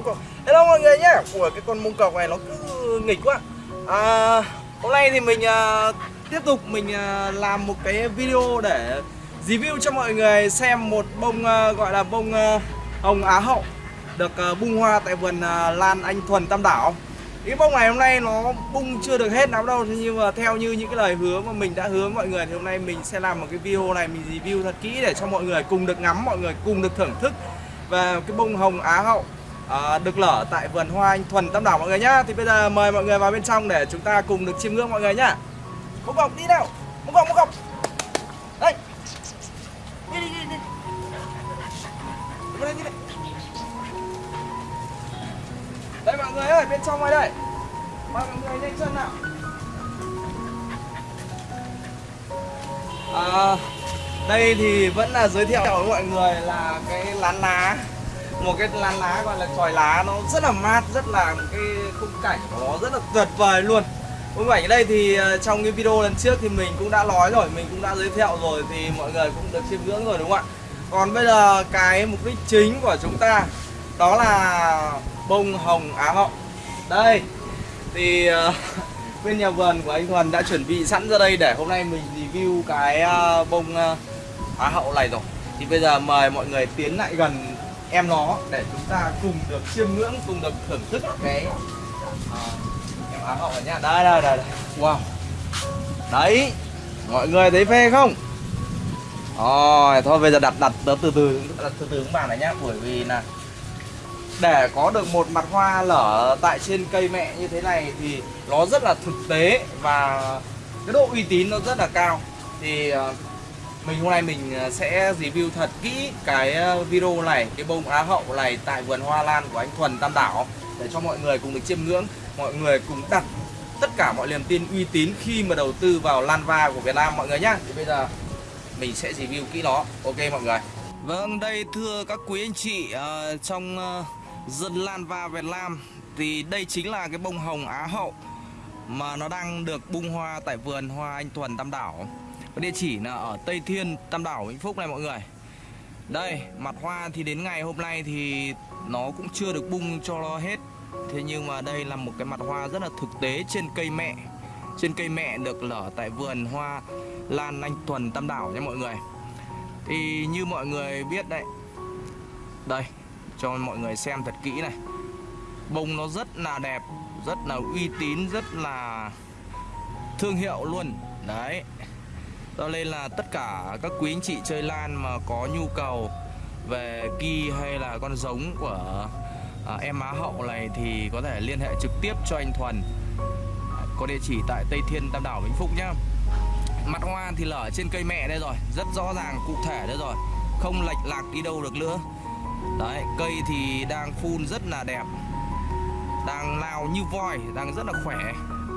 mông cọc hello mọi người nhé. Của cái con mông cọc này nó cứ nghịch quá. À, hôm nay thì mình à, tiếp tục mình à, làm một cái video để review cho mọi người xem một bông à, gọi là bông à, hồng á hậu được à, bung hoa tại vườn à, lan anh thuần tam đảo. Cái bông này hôm nay nó bung chưa được hết lắm đâu nhưng mà theo như những cái lời hứa mà mình đã hứa với mọi người thì hôm nay mình sẽ làm một cái video này mình review thật kỹ để cho mọi người cùng được ngắm mọi người cùng được thưởng thức về cái bông hồng á hậu à, được lở tại vườn hoa anh thuần tam đảo mọi người nhá. Thì bây giờ mời mọi người vào bên trong để chúng ta cùng được chiêm ngưỡng mọi người nhá. Mông vòng đi nào. Mông vòng mông vòng. đây. Đi đi đi đi. Đi đây đi. Đây mọi người ơi bên trong ngoài đây. Mời mọi người nhanh chân nào. À, đây thì vẫn là giới thiệu với mọi người là cái lán lá một cái lan lá gọi là tròi lá nó rất là mát rất là một cái khung cảnh của nó rất là tuyệt vời luôn. Khung cảnh ở đây thì ờ, trong cái video lần trước thì mình cũng đã nói rồi mình cũng đã giới thiệu rồi thì mọi người cũng được chiêm ngưỡng rồi đúng không ạ? Còn bây giờ cái mục đích chính của chúng ta đó là bông hồng á hậu. Đây thì uh, bên nhà vườn của anh Thuần đã chuẩn bị sẵn ra đây để hôm nay mình review cái uh, bông uh, á hậu này rồi. Thì bây giờ mời mọi người tiến lại gần em nó để chúng ta cùng được chiêm ngưỡng cùng được thưởng thức cái ờ, em áo hậu này nhá đây đây đây đây. wow. Đấy mọi người thấy phê không? Rồi thôi bây giờ đặt đặt từ từ từ đặt từ từ các bạn này nhá bởi vì là để có được một mặt hoa lở tại trên cây mẹ như thế này thì nó rất là thực tế và cái độ uy tín nó rất là cao. Thì à, mình hôm nay mình ờ, sẽ review thật kỹ cái ờ, video này, cái bông á hậu này tại vườn hoa lan của anh Thuần Tam Đảo để cho mọi người cùng được chiêm ngưỡng, mọi người cùng đặt tất cả mọi niềm tin uy tín khi mà đầu tư vào lan va của Việt Nam, mọi người nhá. Thì bây giờ mình sẽ review kỹ nó. Ok mọi người. Vâng đây thưa các quý anh chị ờ, trong dân lan va Việt Nam thì đây chính là cái bông hồng Á hậu mà nó đang được bung hoa tại vườn hoa anh Thuần Tam Đảo. Và địa chỉ là ở Tây Thiên, Tam Đảo, Vĩnh Phúc này mọi người. Đây, mặt hoa thì đến ngày hôm nay thì nó cũng chưa được bung cho nó hết. Thế nhưng mà đây là một cái mặt hoa rất là thực tế trên cây mẹ. Trên cây mẹ được lở tại vườn hoa lan anh Thuần, Tam Đảo nha mọi người. Thì như mọi người biết đấy, đây, cho mọi người xem thật kỹ này. Bông nó rất là đẹp, rất là uy tín, rất là thương hiệu luôn. Đấy cho nên là tất cả các quý anh chị chơi lan mà có nhu cầu về ki hay là con giống của à, em á hậu này thì có thể liên hệ trực tiếp cho anh Thuần. Có địa chỉ tại Tây Thiên Tam Đảo Vĩnh Phúc nhá. Mặt hoa thì lở trên cây mẹ đây rồi rất rõ ràng cụ thể đây rồi. Không lệch lạc đi đâu được nữa. Đấy cây thì đang phun rất là đẹp. Đang lao như voi đang rất là khỏe.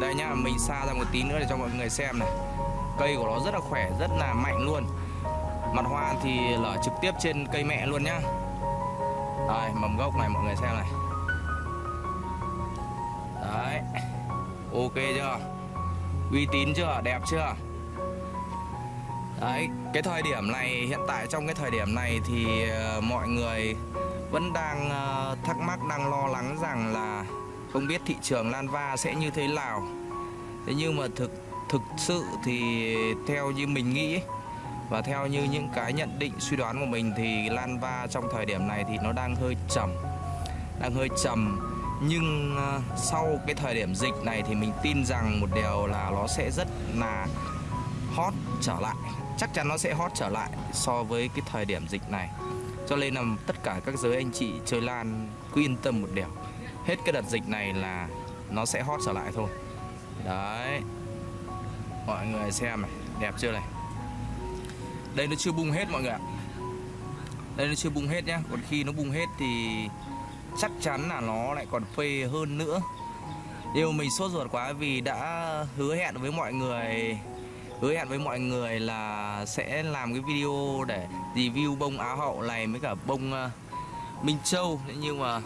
Đây nhá mình xa ra một tí nữa để cho mọi người xem này cây của nó rất là khỏe rất là mạnh luôn. Mặt hoa thì lở trực tiếp trên cây mẹ luôn nhá. Đây mầm gốc này mọi người xem này. Đấy ok chưa? Uy tín chưa? Đẹp chưa? Đấy, cái thời điểm này hiện tại trong cái thời điểm này thì ờ, mọi người vẫn đang ờ, thắc mắc đang lo lắng rằng là không biết thị trường lan va sẽ như thế nào. Thế nhưng mà thực thực sự thì theo như mình nghĩ và theo như những cái nhận định, suy đoán của mình thì lan va trong thời điểm này thì nó đang hơi trầm. Đang hơi trầm. Nhưng ờ, sau cái thời điểm dịch này thì mình tin rằng một điều là nó sẽ rất là hot trở lại, chắc chắn nó sẽ hot trở lại so với cái thời điểm dịch này. Cho nên là tất cả các giới anh chị chơi lan cứ yên tâm một điều, hết cái đợt dịch này là nó sẽ hot trở lại thôi. Đấy mọi người xem này đẹp chưa này? Đây nó chưa bung hết mọi người ạ. Đây nó chưa bung hết nhá. Còn khi nó bung hết thì chắc chắn là nó lại còn phê hơn nữa. Điều mình sốt ruột quá vì đã hứa hẹn với mọi người hứa hẹn với mọi người là sẽ làm cái video để review bông á hậu này với cả bông uh, minh châu. Nhưng mà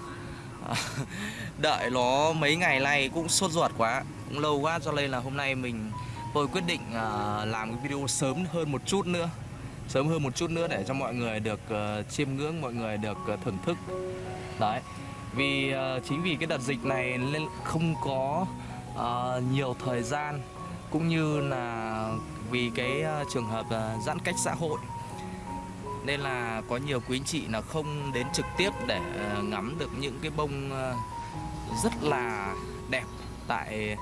uh, đợi nó mấy ngày nay cũng sốt ruột quá cũng lâu quá. Cho nên là hôm nay mình tôi quyết định uh, làm cái video sớm hơn một chút nữa. Sớm hơn một chút nữa để cho mọi người được uh, chiêm ngưỡng mọi người được uh, thưởng thức. Đấy. Vì uh, chính vì cái đợt dịch này nên không có uh, nhiều thời gian cũng như là vì cái uh, trường hợp uh, giãn cách xã hội. Nên là có nhiều quý anh chị là không đến trực tiếp để uh, ngắm được những cái bông uh, rất là đẹp tại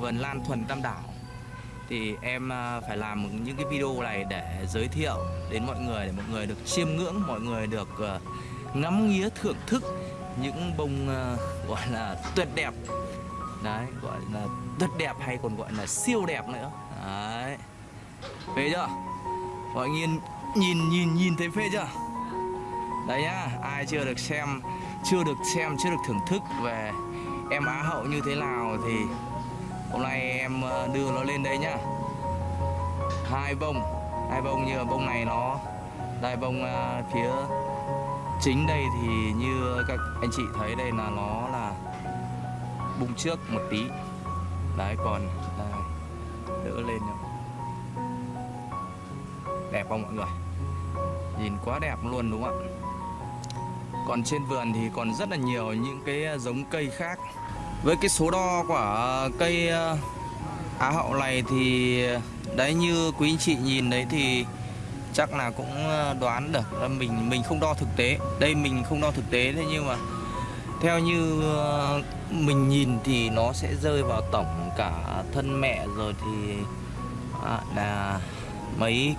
vườn lan thuần tam đảo thì em à, phải làm những cái video này để giới thiệu đến mọi người, để mọi người được chiêm ngưỡng, mọi người được à, ngắm nghía thưởng thức những bông à, gọi là tuyệt đẹp. Đấy, gọi là tuyệt đẹp hay còn gọi là siêu đẹp nữa. Đấy. Phê chưa? Mọi người nhìn nhìn nhìn thấy phê chưa? Đấy nhá, ai chưa được xem, chưa được xem, chưa được thưởng thức về em á hậu như thế nào thì hôm nay em ờ, đưa nó lên đây nhá. Hai bông hai bông như bông này nó đây bông ờ, phía chính đây thì như các anh chị thấy đây là nó là bung trước một tí. Đấy còn đây, đỡ lên nhá đẹp không mọi người? Nhìn quá đẹp luôn đúng không ạ? Còn trên vườn thì còn rất là nhiều những cái giống cây khác với cái số đo của cây ờ, á hậu này thì đấy như quý anh chị nhìn đấy thì chắc là cũng ờ, đoán được mình mình không đo thực tế đây mình không đo thực tế thế nhưng mà theo như ờ, mình nhìn thì nó sẽ rơi vào tổng cả thân mẹ rồi thì à, là mấy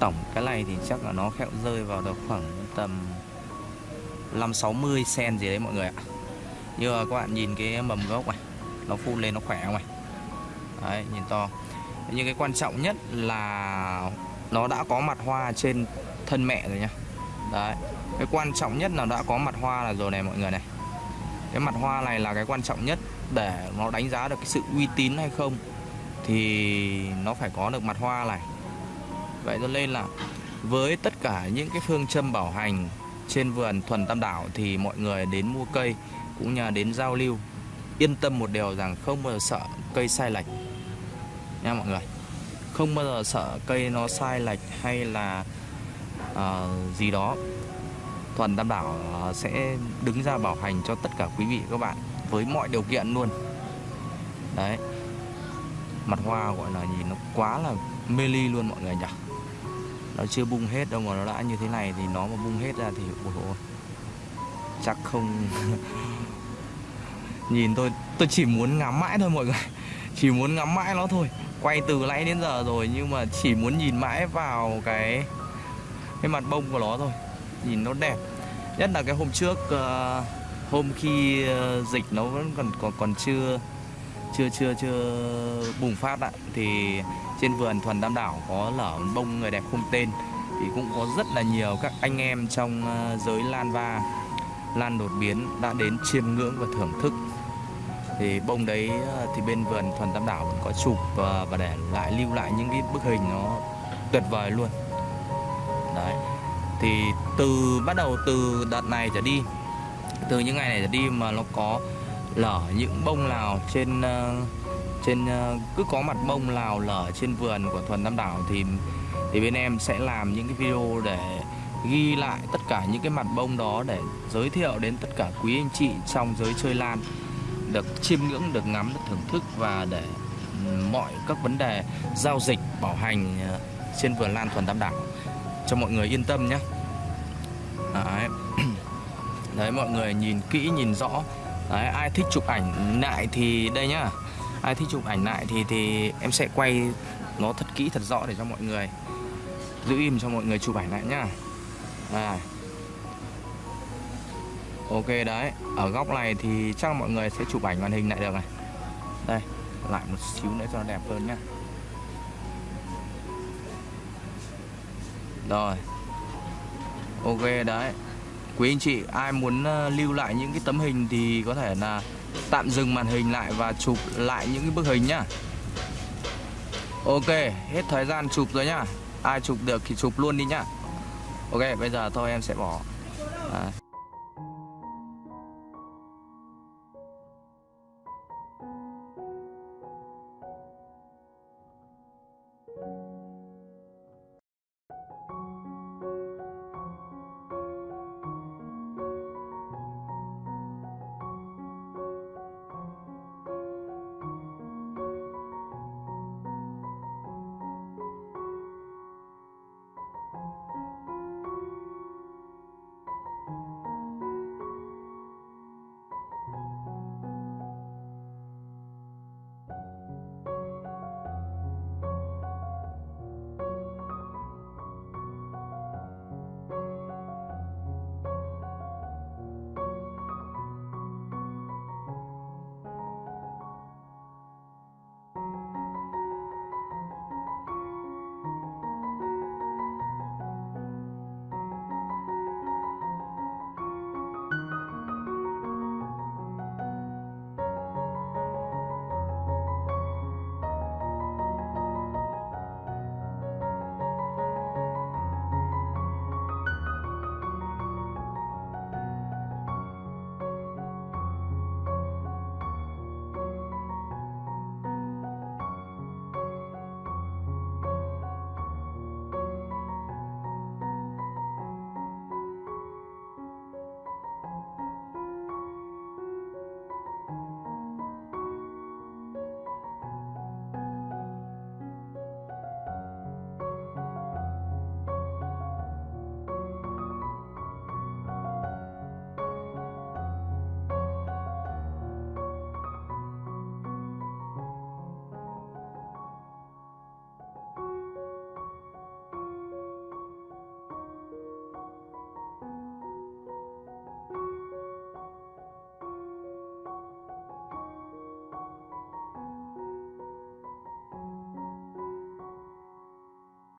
tổng cái này thì chắc là nó kẹo rơi vào được khoảng tầm 5 60 cm gì đấy mọi người ạ. Như là các bạn nhìn cái mầm gốc này, nó phun lên nó khỏe không này. Đấy, nhìn to. Nhưng cái quan trọng nhất là nó đã có mặt hoa trên thân mẹ rồi nhá. Đấy. Cái quan trọng nhất là đã có mặt hoa là rồi này mọi người này. Cái mặt hoa này là cái quan trọng nhất để nó đánh giá được cái sự uy tín hay không thì nó phải có được mặt hoa này Vậy cho nên là với tất cả những cái phương châm bảo hành trên vườn thuần tam đảo thì mọi người đến mua cây cũng như đến giao lưu. Yên tâm một điều rằng không bao giờ sợ cây sai lệch. Nha mọi người. Không bao giờ sợ cây nó sai lệch hay là uh, gì đó. Thuần đảm bảo uh, sẽ đứng ra bảo hành cho tất cả quý vị các bạn với mọi điều kiện luôn. Đấy. Mặt hoa gọi là nhìn nó quá là mê ly luôn mọi người nhỉ? Nó chưa bung hết đâu mà nó đã như thế này thì nó mà bung hết ra thì ôi ôi, chắc không nhìn tôi tôi chỉ muốn ngắm mãi thôi mọi người. Chỉ muốn ngắm mãi nó thôi. Quay từ nãy đến giờ rồi nhưng mà chỉ muốn nhìn mãi vào cái cái mặt bông của nó thôi. Nhìn nó đẹp. Nhất là cái hôm trước uh, hôm khi uh, dịch nó vẫn còn còn còn chưa chưa chưa chưa bùng phát ạ thì trên vườn thuần tam đảo có lở bông người đẹp không tên. Thì cũng có rất là nhiều các anh em trong ờ, giới lan va lan đột biến đã đến chiêm ngưỡng và thưởng thức thì bông đấy ờ, thì bên vườn thuần tam đảo vẫn có chụp và, và để lại lưu lại những cái bức hình nó tuyệt vời luôn. Đấy. Thì từ bắt đầu từ đợt này trở đi từ những ngày này trở đi mà nó có lở những bông nào trên ờ, trên cứ có mặt bông nào lở trên vườn của thuần tam đảo thì thì bên em sẽ làm những cái video để ghi lại tất cả những cái mặt bông đó để giới thiệu đến tất cả quý anh chị trong giới chơi lan được chiêm ngưỡng, được ngắm, được thưởng thức và để mọi các vấn đề giao dịch, bảo hành ờ, trên vườn lan thuần tam đảo cho mọi người yên tâm nhé đấy. đấy, mọi người nhìn kỹ, nhìn rõ đấy, ai thích chụp ảnh lại thì đây nhá ai thích chụp ảnh lại thì thì em sẽ quay nó thật kỹ, thật rõ để cho mọi người giữ im cho mọi người chụp ảnh lại nhá à ok, đấy. Ở góc này thì chắc mọi người sẽ chụp ảnh màn hình lại được này. Đây, lại một xíu nữa cho nó đẹp hơn nhá. Rồi. Ok, đấy. Quý anh chị, ai muốn ờ, lưu lại những cái tấm hình thì có thể là tạm dừng màn hình lại và chụp lại những cái bức hình nhá. Ok, hết thời gian chụp rồi nhá. Ai chụp được thì chụp luôn đi nhá. Ok, bây giờ thôi em sẽ bỏ. À.